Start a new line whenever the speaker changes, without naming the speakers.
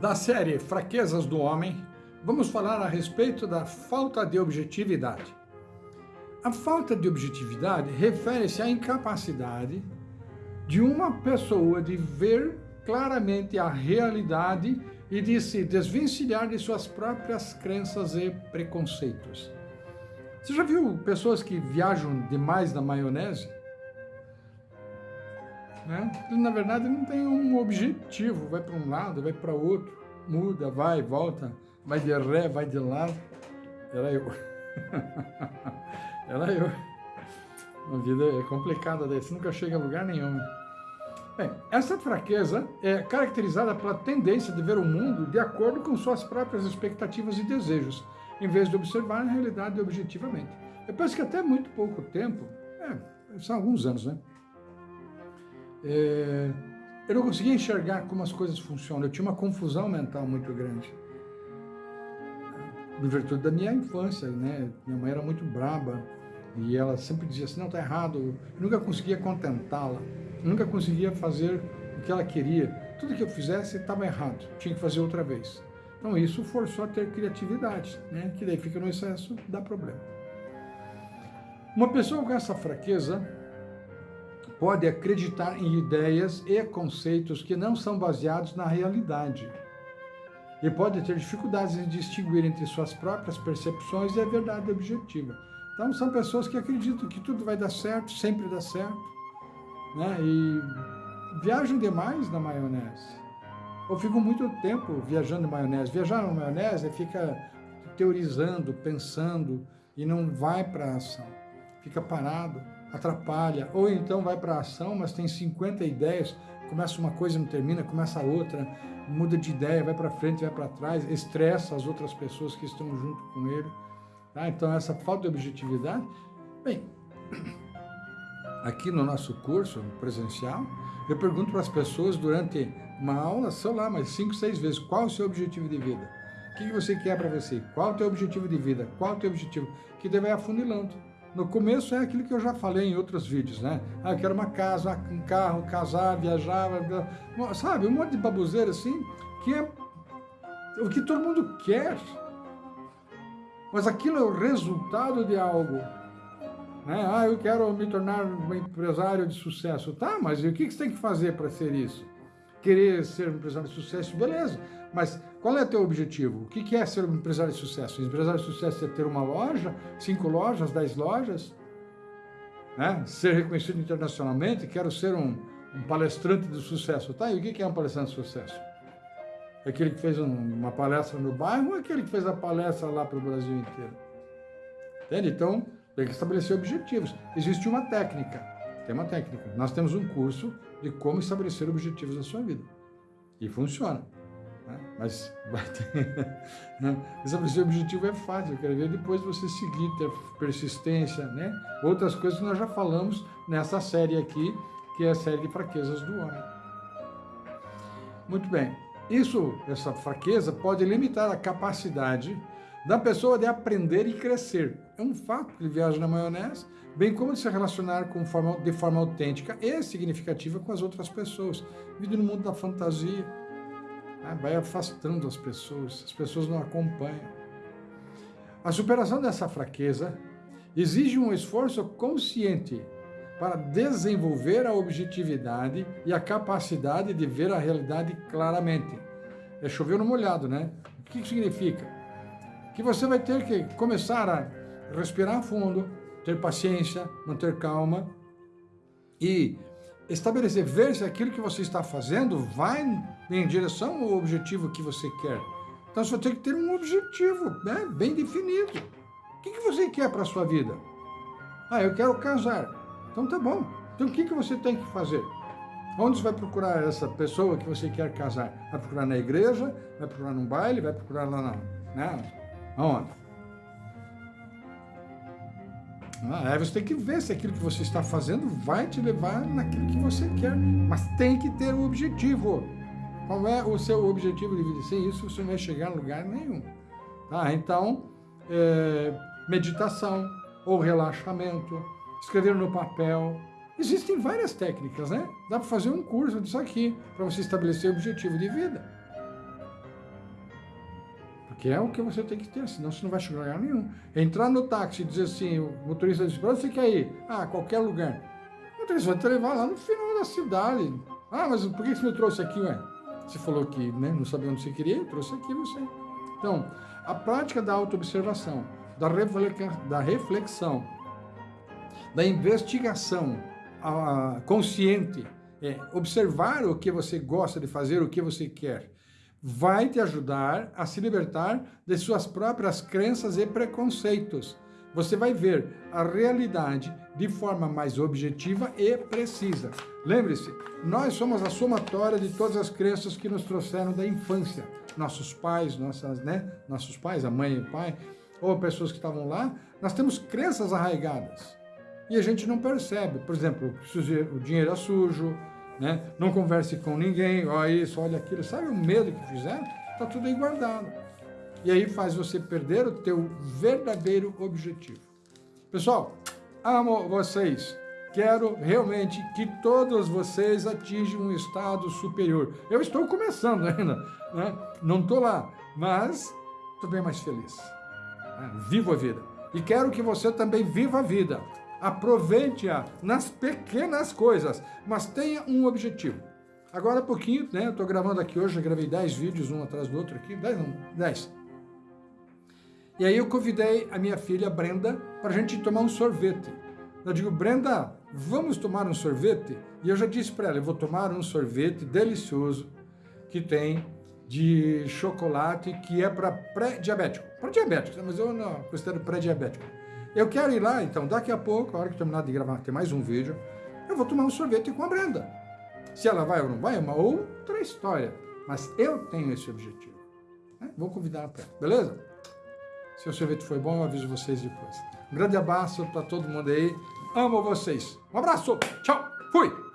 Da série Fraquezas do Homem, vamos falar a respeito da falta de objetividade. A falta de objetividade refere-se à incapacidade de uma pessoa de ver claramente a realidade e de se desvencilhar de suas próprias crenças e preconceitos. Você já viu pessoas que viajam demais na maionese? Né? Na verdade, não tem um objetivo, vai para um lado, vai para outro, muda, vai, volta, vai de ré, vai de lado. Era eu. Era eu. A vida é complicada desse, nunca chega a lugar nenhum. Bem, essa fraqueza é caracterizada pela tendência de ver o mundo de acordo com suas próprias expectativas e desejos, em vez de observar a realidade objetivamente. Eu penso que até muito pouco tempo, é, são alguns anos, né? É, eu não conseguia enxergar como as coisas funcionam, eu tinha uma confusão mental muito grande. Em virtude da minha infância, né? Minha mãe era muito braba e ela sempre dizia assim, não, tá errado. Eu nunca conseguia contentá-la, nunca conseguia fazer o que ela queria. Tudo que eu fizesse estava errado, tinha que fazer outra vez. Então isso forçou a ter criatividade, né? que daí fica no excesso, dá problema. Uma pessoa com essa fraqueza, pode acreditar em ideias e conceitos que não são baseados na realidade. E pode ter dificuldades em distinguir entre suas próprias percepções e a verdade objetiva. Então, são pessoas que acreditam que tudo vai dar certo, sempre dá certo, né? e viajam demais na maionese. Ou ficam muito tempo viajando na maionese. Viajar na maionese fica teorizando, pensando, e não vai para a ação. Fica parado atrapalha, ou então vai para a ação, mas tem 50 ideias, começa uma coisa não termina, começa outra, muda de ideia, vai para frente, vai para trás, estressa as outras pessoas que estão junto com ele. Tá? Então, essa falta de objetividade, bem, aqui no nosso curso presencial, eu pergunto para as pessoas durante uma aula, sei lá, mas cinco, seis vezes, qual o seu objetivo de vida? O que você quer para você? Qual o teu objetivo de vida? Qual o teu objetivo? Que daí vai afunilando. No começo é aquilo que eu já falei em outros vídeos, né? Ah, eu quero uma casa, um carro, casar, viajar, sabe? Um monte de baboseira assim, que é o que todo mundo quer. Mas aquilo é o resultado de algo. Né? Ah, eu quero me tornar um empresário de sucesso. Tá, mas e o que você tem que fazer para ser isso? Querer ser um empresário de sucesso, beleza. Mas qual é o teu objetivo? O que é ser um empresário de sucesso? Um empresário de sucesso é ter uma loja, cinco lojas, dez lojas? Né? Ser reconhecido internacionalmente? Quero ser um, um palestrante de sucesso. Tá, e o que é um palestrante de sucesso? É aquele que fez um, uma palestra no bairro ou é aquele que fez a palestra lá para o Brasil inteiro? Entende? Então, tem que estabelecer objetivos. Existe uma técnica. Tem uma técnica. Nós temos um curso de como estabelecer objetivos na sua vida. E funciona. Né? Mas vai ter, né? Esse objetivo é fácil, eu quero ver depois você seguir, ter persistência, né? Outras coisas que nós já falamos nessa série aqui, que é a série de fraquezas do homem. Muito bem. Isso, essa fraqueza, pode limitar a capacidade da pessoa de aprender e crescer. É um fato que ele viaja na maionese, bem como de se relacionar com forma, de forma autêntica e significativa com as outras pessoas. Vive no mundo da fantasia, né? vai afastando as pessoas, as pessoas não acompanham. A superação dessa fraqueza exige um esforço consciente para desenvolver a objetividade e a capacidade de ver a realidade claramente. É chover no molhado, né? O que significa? Que você vai ter que começar a respirar fundo, ter paciência, manter calma e estabelecer, ver se aquilo que você está fazendo vai em direção ao objetivo que você quer. Então você tem que ter um objetivo né, bem definido. O que, que você quer para a sua vida? Ah, eu quero casar. Então tá bom. Então o que, que você tem que fazer? Onde você vai procurar essa pessoa que você quer casar? Vai procurar na igreja? Vai procurar num baile? Vai procurar lá na... Né? Aonde? Ah, aí você tem que ver se aquilo que você está fazendo vai te levar naquilo que você quer. Mas tem que ter um objetivo. Qual é o seu objetivo de vida? Sem isso, você não vai chegar a lugar nenhum. Tá? Então, é, meditação ou relaxamento, escrever no papel. Existem várias técnicas, né? Dá para fazer um curso disso aqui, para você estabelecer o objetivo de vida. Porque é o que você tem que ter, senão você não vai chegar a lugar nenhum. Entrar no táxi e dizer assim, o motorista diz, para onde você quer ir? Ah, qualquer lugar. O motorista vai te levar lá no final da cidade. Ah, mas por que você me trouxe aqui, ué? Você falou que né, não sabia onde você queria, trouxe aqui você. Então, a prática da autoobservação, da, da reflexão, da investigação a, consciente, é, observar o que você gosta de fazer, o que você quer, vai te ajudar a se libertar de suas próprias crenças e preconceitos. Você vai ver a realidade de forma mais objetiva e precisa. Lembre-se, nós somos a somatória de todas as crenças que nos trouxeram da infância. Nossos pais, nossas, né? Nossos pais, a mãe e o pai, ou pessoas que estavam lá, nós temos crenças arraigadas. E a gente não percebe. Por exemplo, o dinheiro é sujo, né? Não converse com ninguém, olha isso, olha aquilo. Sabe o medo que fizeram? Está tudo aí guardado. E aí faz você perder o teu verdadeiro objetivo. Pessoal, amo vocês. Quero realmente que todos vocês atinjam um estado superior. Eu estou começando ainda, né? não estou lá, mas estou bem mais feliz. Né? Vivo a vida. E quero que você também viva a vida aproveite-a nas pequenas coisas, mas tenha um objetivo. Agora há pouquinho, né, eu estou gravando aqui hoje, eu gravei 10 vídeos, um atrás do outro aqui, 10 não, 10. E aí eu convidei a minha filha Brenda para a gente tomar um sorvete. Eu digo, Brenda, vamos tomar um sorvete? E eu já disse para ela, eu vou tomar um sorvete delicioso que tem de chocolate que é para pré-diabético. Para diabético, mas eu não considero pré-diabético. Eu quero ir lá, então daqui a pouco, a hora que terminar de gravar, tem mais um vídeo, eu vou tomar um sorvete com a Brenda. Se ela vai ou não vai, é uma outra história. Mas eu tenho esse objetivo. Né? Vou convidar ela para beleza? Se o sorvete foi bom, eu aviso vocês depois. Um grande abraço para todo mundo aí. Amo vocês. Um abraço. Tchau. Fui.